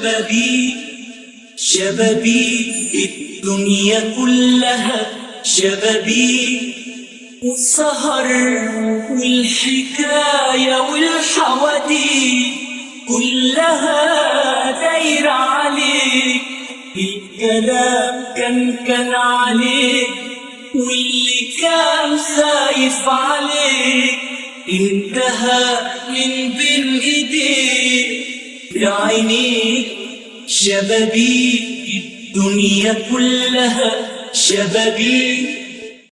شبابي شبابي الدنيا كلها شبابي والسهر والحكاية والحواديت كلها دايرة عليك. الكلام كان كان عليك واللي كان خايف عليك. انتهى من بين بعينيك شبابي الدنيا كلها شبابي.